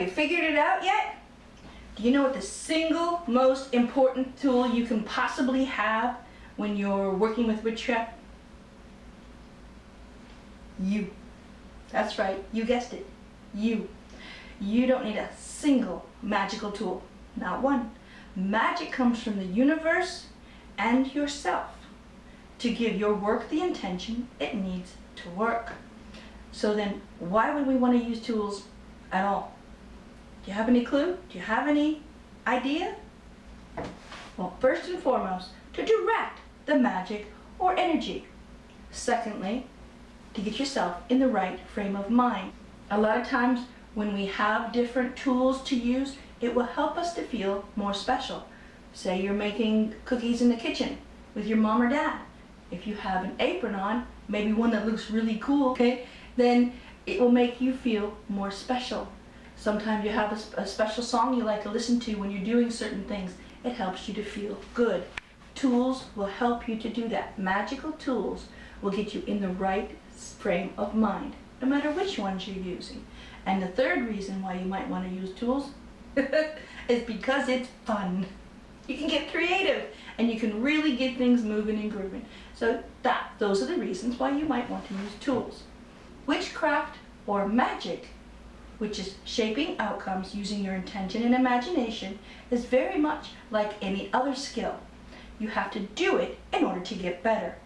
Have you figured it out yet? Do you know what the single most important tool you can possibly have when you're working with witchcraft? You. That's right, you guessed it. You. You don't need a single magical tool. Not one. Magic comes from the universe and yourself to give your work the intention it needs to work. So then, why would we want to use tools at all? Do you have any clue? Do you have any idea? Well, first and foremost, to direct the magic or energy. Secondly, to get yourself in the right frame of mind. A lot of times when we have different tools to use, it will help us to feel more special. Say you're making cookies in the kitchen with your mom or dad. If you have an apron on, maybe one that looks really cool, okay, then it will make you feel more special. Sometimes you have a, a special song you like to listen to when you're doing certain things. It helps you to feel good. Tools will help you to do that. Magical tools will get you in the right frame of mind, no matter which ones you're using. And the third reason why you might want to use tools is because it's fun. You can get creative and you can really get things moving and grooving. So that, those are the reasons why you might want to use tools. Witchcraft or magic, which is shaping outcomes using your intention and imagination, is very much like any other skill. You have to do it in order to get better.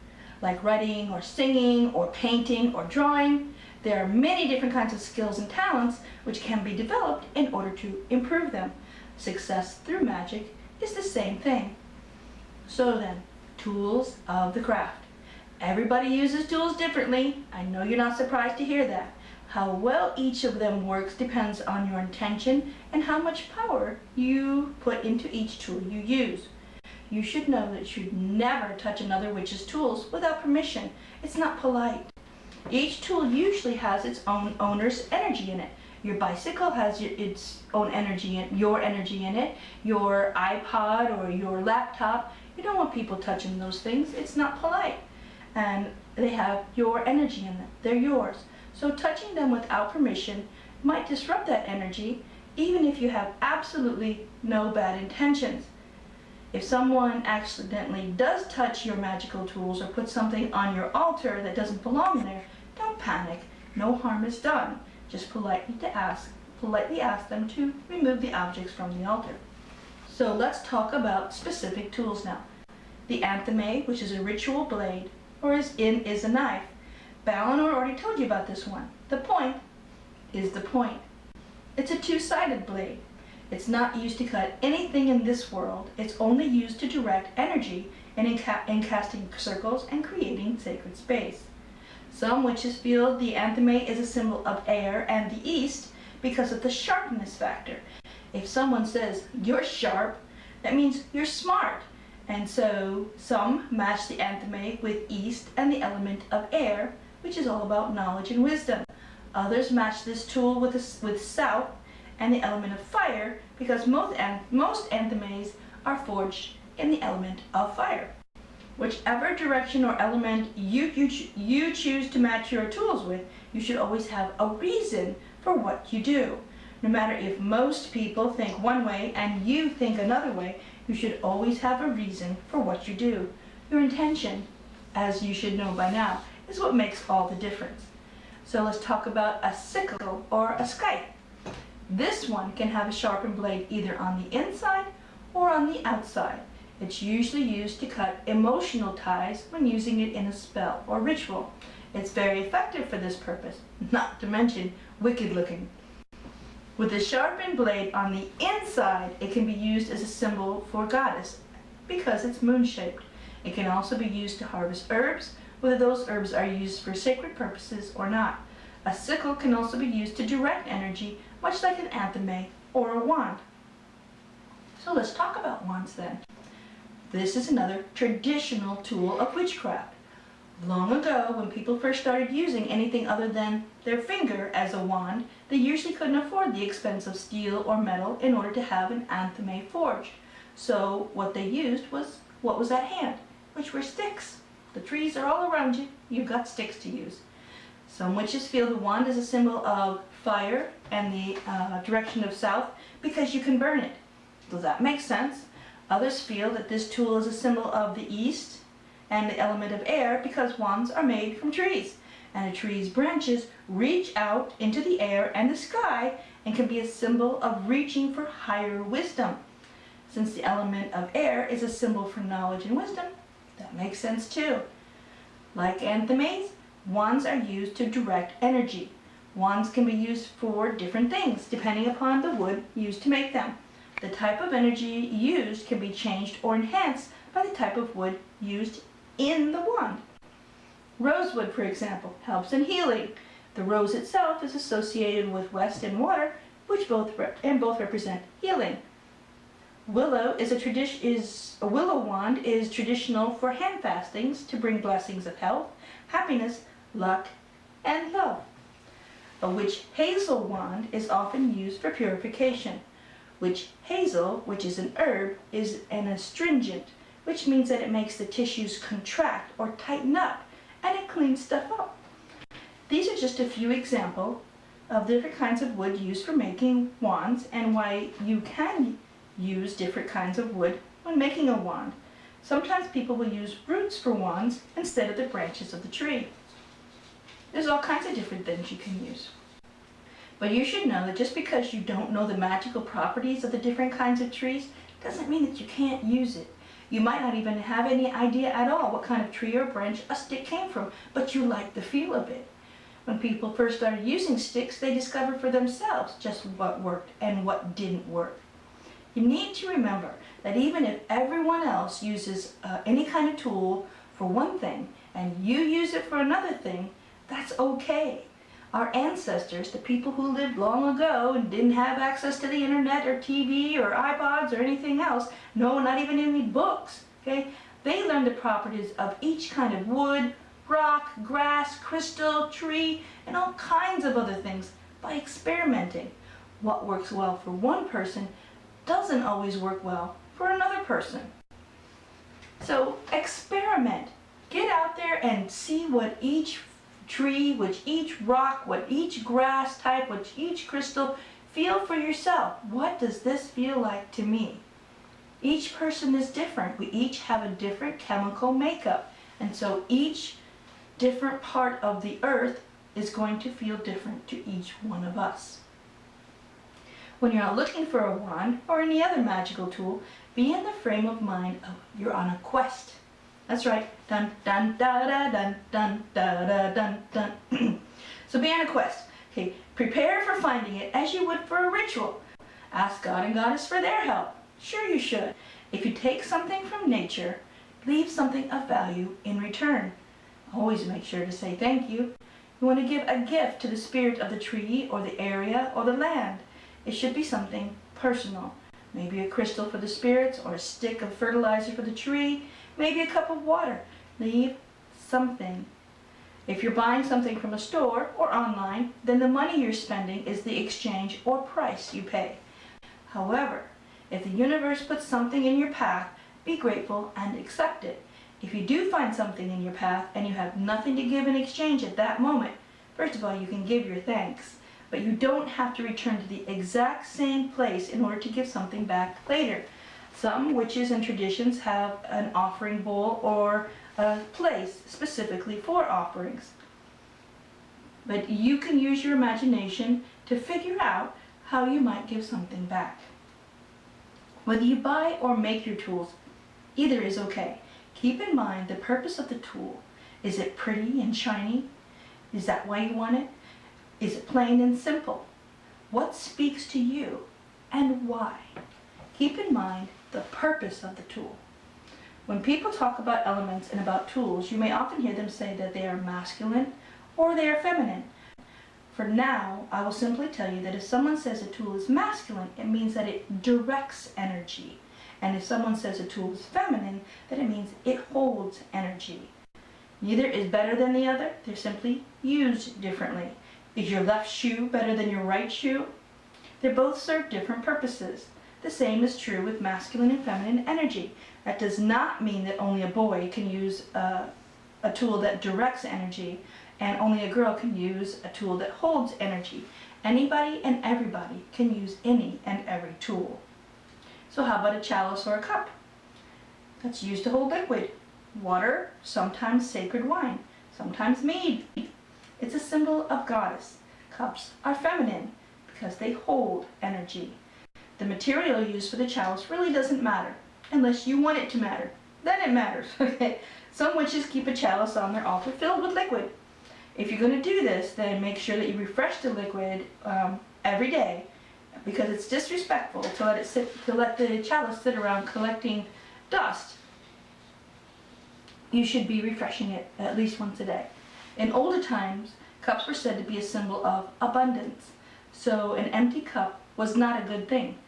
Like writing or singing or painting or drawing, there are many different kinds of skills and talents which can be developed in order to improve them. Success through magic is the same thing. So then, tools of the craft. Everybody uses tools differently. I know you're not surprised to hear that. How well each of them works depends on your intention and how much power you put into each tool you use. You should know that you should never touch another witch's tools without permission. It's not polite. Each tool usually has its own owner's energy in it. Your bicycle has its own energy, your energy in it. Your iPod or your laptop, you don't want people touching those things. It's not polite. And they have your energy in them. They're yours. So touching them without permission might disrupt that energy even if you have absolutely no bad intentions. If someone accidentally does touch your magical tools or put something on your altar that doesn't belong there, don't panic. No harm is done. Just politely to ask, politely ask them to remove the objects from the altar. So let's talk about specific tools now. The athame, which is a ritual blade, or is in is a knife. Balinor already told you about this one. The point is the point. It's a two-sided blade. It's not used to cut anything in this world. It's only used to direct energy and in, ca in casting circles and creating sacred space. Some witches feel the athame is a symbol of air and the east because of the sharpness factor. If someone says, you're sharp, that means you're smart. And so some match the athame with east and the element of air, which is all about knowledge and wisdom. Others match this tool with, a, with south and the element of fire because most, most athames are forged in the element of fire. Whichever direction or element you, you, you choose to match your tools with, you should always have a reason for what you do. No matter if most people think one way and you think another way, you should always have a reason for what you do. Your intention, as you should know by now, is what makes all the difference. So let's talk about a sickle or a scythe. This one can have a sharpened blade either on the inside or on the outside. It's usually used to cut emotional ties when using it in a spell or ritual. It's very effective for this purpose, not to mention wicked looking. With a sharpened blade on the inside, it can be used as a symbol for goddess because it's moon-shaped. It can also be used to harvest herbs, whether those herbs are used for sacred purposes or not. A sickle can also be used to direct energy, much like an athame or a wand. So let's talk about wands then. This is another traditional tool of witchcraft. Long ago, when people first started using anything other than their finger as a wand, they usually couldn't afford the expense of steel or metal in order to have an athame forged. So what they used was what was at hand, which were sticks. The trees are all around you, you've got sticks to use. Some witches feel the wand is a symbol of fire and the uh, direction of south because you can burn it. Does that make sense? Others feel that this tool is a symbol of the east and the element of air because wands are made from trees and a tree's branches reach out into the air and the sky and can be a symbol of reaching for higher wisdom. Since the element of air is a symbol for knowledge and wisdom, that makes sense too. Like athames, wands are used to direct energy. Wands can be used for different things depending upon the wood used to make them. The type of energy used can be changed or enhanced by the type of wood used in the wand. Rosewood, for example, helps in healing. The rose itself is associated with west and water, which both and both represent healing. Willow is a tradition is a willow wand is traditional for hand fastings to bring blessings of health, happiness, luck, and love. A witch hazel wand is often used for purification. Witch hazel, which is an herb, is an astringent, which means that it makes the tissues contract or tighten up and it cleans stuff up. These are just a few examples of different kinds of wood used for making wands and why you can use different kinds of wood when making a wand. Sometimes people will use roots for wands instead of the branches of the tree. There's all kinds of different things you can use. But you should know that just because you don't know the magical properties of the different kinds of trees doesn't mean that you can't use it. You might not even have any idea at all what kind of tree or branch a stick came from, but you like the feel of it. When people first started using sticks, they discovered for themselves just what worked and what didn't work. You need to remember that even if everyone else uses uh, any kind of tool for one thing and you use it for another thing, that's okay. Our ancestors, the people who lived long ago and didn't have access to the internet or TV or iPods or anything else, no, not even any books, okay? They learned the properties of each kind of wood, rock, grass, crystal, tree, and all kinds of other things by experimenting. What works well for one person doesn't always work well for another person. So experiment. Get out there and see what each tree, which each rock, what each grass type, which each crystal, feel for yourself. What does this feel like to me? Each person is different. We each have a different chemical makeup. And so each different part of the earth is going to feel different to each one of us. When you're out looking for a wand or any other magical tool, be in the frame of mind of you're on a quest. That's right. Dun dun da da dun dun da da dun dun. so be on a quest. Okay, prepare for finding it as you would for a ritual. Ask God and Goddess for their help. Sure you should. If you take something from nature, leave something of value in return. Always make sure to say thank you. You want to give a gift to the spirit of the tree or the area or the land. It should be something personal. Maybe a crystal for the spirits or a stick of fertilizer for the tree maybe a cup of water. Leave something. If you're buying something from a store or online, then the money you're spending is the exchange or price you pay. However, if the universe puts something in your path, be grateful and accept it. If you do find something in your path and you have nothing to give in exchange at that moment, first of all, you can give your thanks, but you don't have to return to the exact same place in order to give something back later. Some witches and traditions have an offering bowl or a place specifically for offerings. But you can use your imagination to figure out how you might give something back. Whether you buy or make your tools, either is okay. Keep in mind the purpose of the tool. Is it pretty and shiny? Is that why you want it? Is it plain and simple? What speaks to you and why? Keep in mind the purpose of the tool. When people talk about elements and about tools, you may often hear them say that they are masculine or they are feminine. For now, I will simply tell you that if someone says a tool is masculine, it means that it directs energy. And if someone says a tool is feminine, then it means it holds energy. Neither is better than the other, they're simply used differently. Is your left shoe better than your right shoe? They both serve different purposes. The same is true with masculine and feminine energy. That does not mean that only a boy can use a, a tool that directs energy and only a girl can use a tool that holds energy. Anybody and everybody can use any and every tool. So how about a chalice or a cup? That's used to hold liquid. Water, sometimes sacred wine, sometimes mead. It's a symbol of goddess. Cups are feminine because they hold energy. The material used for the chalice really doesn't matter unless you want it to matter. Then it matters, okay? Some witches keep a chalice on their altar filled with liquid. If you're going to do this, then make sure that you refresh the liquid um, every day because it's disrespectful to let it sit, to let the chalice sit around collecting dust. You should be refreshing it at least once a day. In older times, cups were said to be a symbol of abundance. So an empty cup was not a good thing.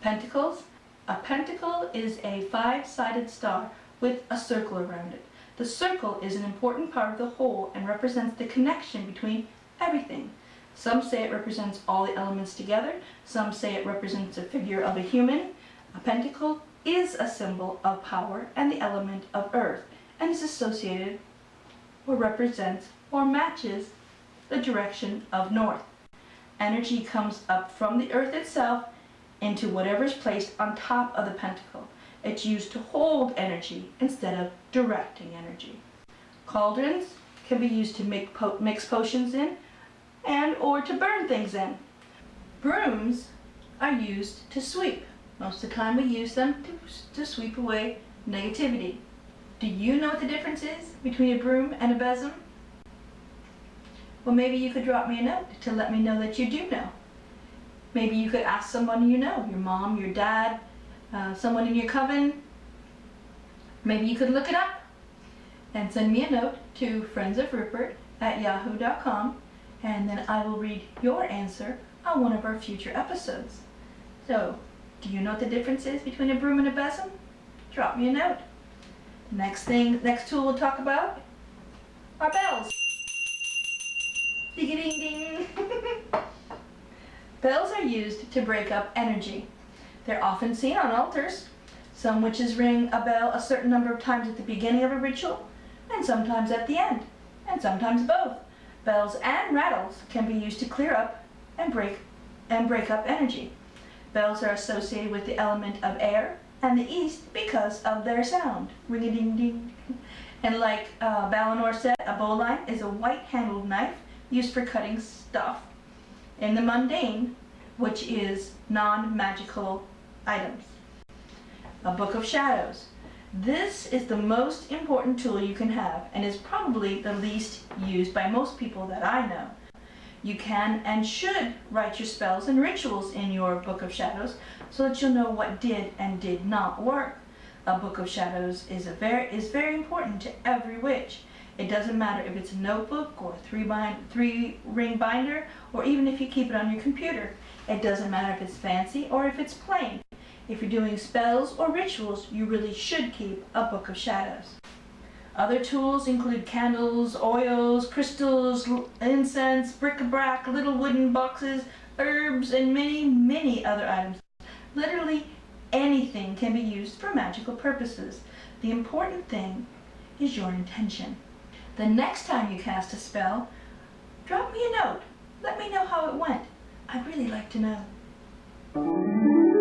Pentacles. A pentacle is a five-sided star with a circle around it. The circle is an important part of the whole and represents the connection between everything. Some say it represents all the elements together. Some say it represents a figure of a human. A pentacle is a symbol of power and the element of earth and is associated or represents or matches the direction of north. Energy comes up from the earth itself into whatever is placed on top of the pentacle. It's used to hold energy instead of directing energy. Cauldrons can be used to make po mix potions in and or to burn things in. Brooms are used to sweep. Most of the time we use them to, to sweep away negativity. Do you know what the difference is between a broom and a besom? Well, maybe you could drop me a note to let me know that you do know. Maybe you could ask someone you know, your mom, your dad, uh, someone in your coven. Maybe you could look it up and send me a note to friendsofrupert at yahoo.com and then I will read your answer on one of our future episodes. So, do you know what the difference is between a broom and a besom? Drop me a note. Next thing, next tool we'll talk about are bells. Ding ding ding. bells are used to break up energy. They're often seen on altars. Some witches ring a bell a certain number of times at the beginning of a ritual, and sometimes at the end, and sometimes both. Bells and rattles can be used to clear up and break, and break up energy. Bells are associated with the element of air and the east because of their sound. Ring-a-ding-ding. And like uh, said, a boline is a white-handled knife used for cutting stuff in the mundane, which is non-magical items. A Book of Shadows. This is the most important tool you can have and is probably the least used by most people that I know. You can and should write your spells and rituals in your Book of Shadows so that you'll know what did and did not work. A Book of Shadows is, a very, is very important to every witch. It doesn't matter if it's a notebook or a three, bind, three ring binder or even if you keep it on your computer. It doesn't matter if it's fancy or if it's plain. If you're doing spells or rituals, you really should keep a Book of Shadows. Other tools include candles, oils, crystals, incense, bric-a-brac, little wooden boxes, herbs, and many, many other items. Literally anything can be used for magical purposes. The important thing is your intention. The next time you cast a spell, drop me a note. Let me know how it went. I'd really like to know.